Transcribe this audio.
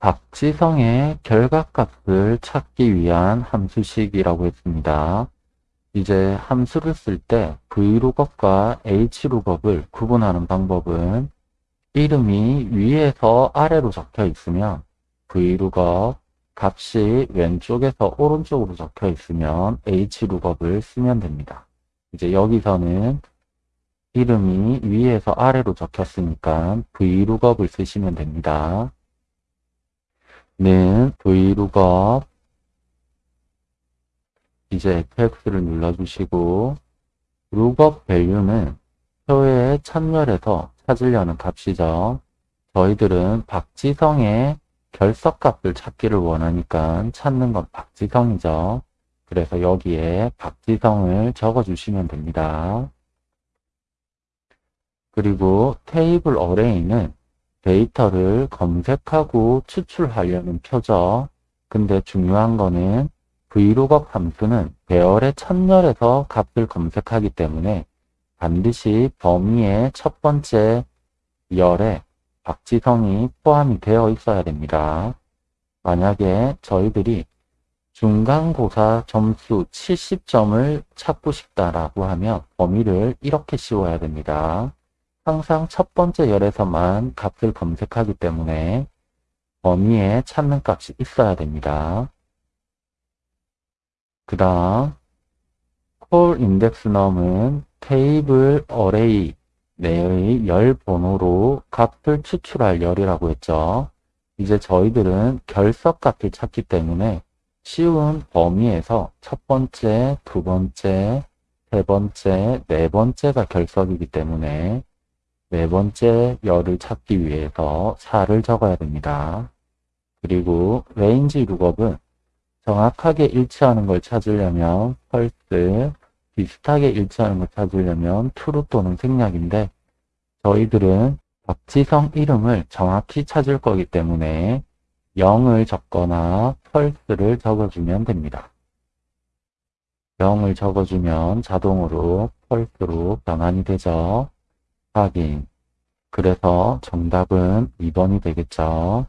박지성의 결각값을 찾기 위한 함수식이라고 했습니다. 이제 함수를 쓸 때 V룩업과 H룩업을 구분하는 방법은 이름이 위에서 아래로 적혀 있으면 V룩업, 값이 왼쪽에서 오른쪽으로 적혀 있으면 H룩업을 쓰면 됩니다. 이제 여기서는 이름이 위에서 아래로 적혔으니까 V룩업을 쓰시면 됩니다. 는 V룩업 이제 FX를 눌러주시고 룩업 밸류는 표의 참열에서 찾으려는 값이죠. 저희들은 박지성의 결석값을 찾기를 원하니까 찾는 건 박지성이죠. 그래서 여기에 박지성을 적어주시면 됩니다. 그리고 테이블 어레이는 데이터를 검색하고 추출하려는 표죠. 근데 중요한 거는 Vlookup 함수는 배열의 첫열에서 값을 검색하기 때문에 반드시 범위의 첫 번째 열에 박지성이 포함이 되어 있어야 됩니다. 만약에 저희들이 중간고사 점수 70점을 찾고 싶다라고 하면 범위를 이렇게 씌워야 됩니다. 항상 첫 번째 열에서만 값을 검색하기 때문에 범위에 찾는 값이 있어야 됩니다. 그 다음 콜 인덱스 넘은 테이블 어레이 내의 열 번호로 값을 추출할 열이라고 했죠. 이제 저희들은 결석 값을 찾기 때문에 쉬운 범위에서 첫 번째, 두 번째, 세 번째, 네 번째가 결석이기 때문에 네 번째 열을 찾기 위해서 4를 적어야 됩니다. 그리고 range lookup은 정확하게 일치하는 걸 찾으려면 false, 비슷하게 일치하는 걸 찾으려면 true 또는 생략인데 저희들은 박지성 이름을 정확히 찾을 거기 때문에 0을 적거나 false를 적어주면 됩니다. 0을 적어주면 자동으로 펄스로 변환이 되죠. 확인. 그래서 정답은 2번이 되겠죠.